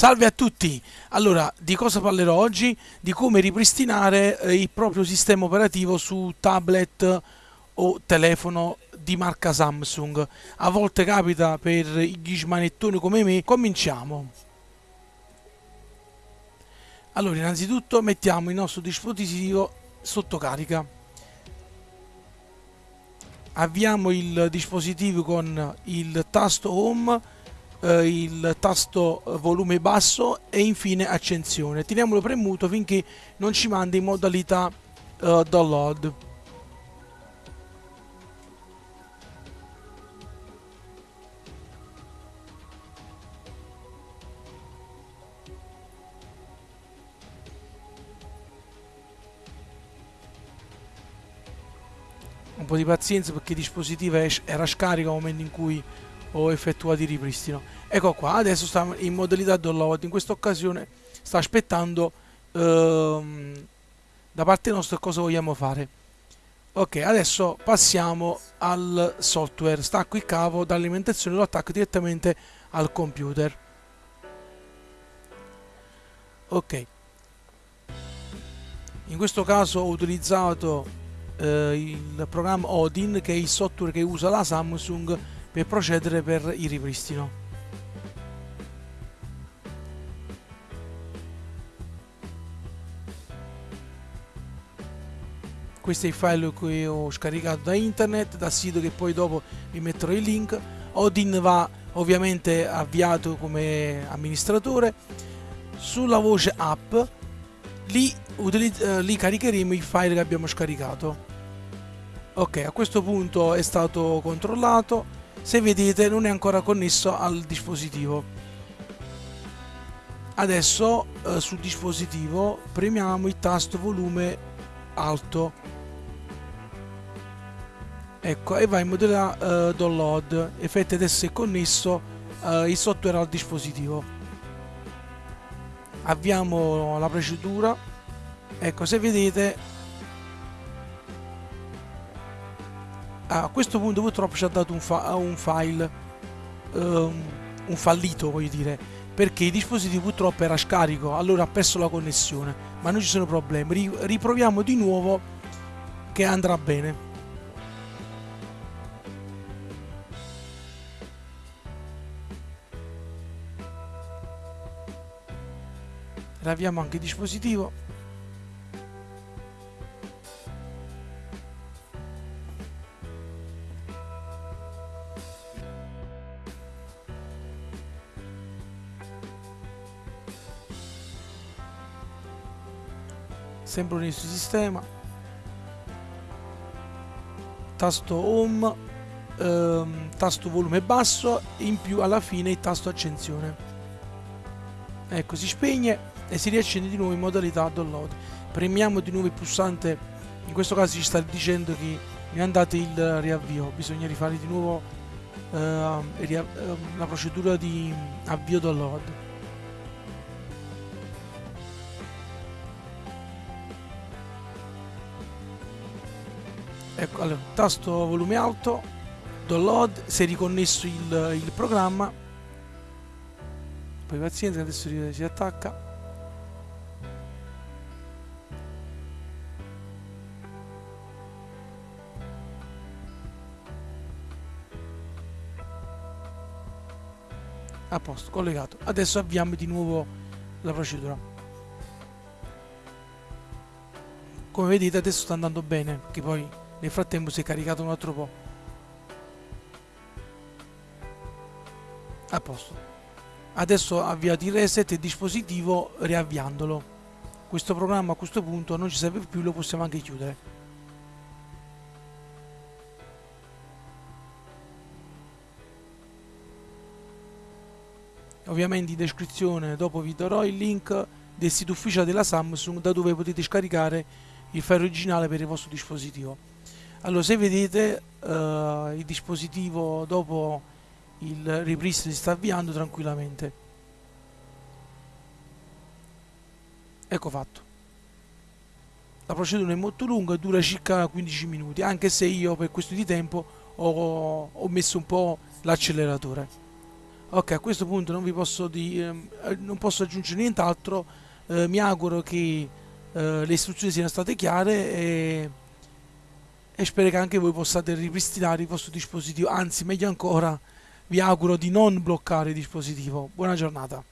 Salve a tutti! Allora, di cosa parlerò oggi? Di come ripristinare eh, il proprio sistema operativo su tablet o telefono di marca Samsung. A volte capita per gli smanettoni come me. Cominciamo! Allora, innanzitutto mettiamo il nostro dispositivo sotto carica. Avviamo il dispositivo con il tasto Home eh, il tasto volume basso e infine accensione. Teniamolo premuto finché non ci manda in modalità eh, download. un po' di pazienza perché il dispositivo era scarico al momento in cui ho effettuato il ripristino ecco qua adesso sta in modalità download in questa occasione sta aspettando ehm, da parte nostra cosa vogliamo fare. Ok adesso passiamo al software. Stacco il cavo dall'alimentazione lo attacco direttamente al computer. Ok. In questo caso ho utilizzato eh, il programma Odin che è il software che usa la Samsung per procedere per il ripristino. Questo è il file che ho scaricato da internet, dal sito che poi dopo vi metterò il link. Odin va ovviamente avviato come amministratore. Sulla voce app lì, eh, lì caricheremo il file che abbiamo scaricato. Ok, a questo punto è stato controllato se vedete non è ancora connesso al dispositivo. Adesso eh, sul dispositivo premiamo il tasto volume alto. Ecco e va in modalità eh, download. Effetti adesso è connesso eh, il software al dispositivo. Avviamo la procedura. Ecco se vedete a questo punto purtroppo ci ha dato un, fa un file um, un fallito voglio dire perché il dispositivo purtroppo era scarico allora ha perso la connessione ma non ci sono problemi. Riproviamo di nuovo che andrà bene. Riavviamo anche il dispositivo sempre un inizio sistema tasto home ehm, tasto volume basso in più alla fine il tasto accensione. Ecco si spegne e si riaccende di nuovo in modalità download. Premiamo di nuovo il pulsante in questo caso ci sta dicendo che mi andate il riavvio. Bisogna rifare di nuovo eh, la procedura di avvio download ecco allora tasto volume alto download si è riconnesso il, il programma. Poi pazienza adesso si attacca. A posto collegato. Adesso avviamo di nuovo la procedura. Come vedete adesso sta andando bene che poi nel frattempo si è caricato un altro po'. A posto. Adesso avviato il reset il dispositivo riavviandolo. Questo programma a questo punto non ci serve più, lo possiamo anche chiudere. Ovviamente in descrizione dopo vi darò il link del sito ufficiale della Samsung da dove potete scaricare il file originale per il vostro dispositivo allora se vedete uh, il dispositivo dopo il ripristino si sta avviando tranquillamente. Ecco fatto. La procedura è molto lunga dura circa 15 minuti anche se io per questo di tempo ho, ho messo un po' l'acceleratore. Ok a questo punto non vi posso, di, ehm, eh, non posso aggiungere nient'altro. Eh, mi auguro che eh, le istruzioni siano state chiare e, e spero che anche voi possiate ripristinare il vostro dispositivo. Anzi meglio ancora vi auguro di non bloccare il dispositivo. Buona giornata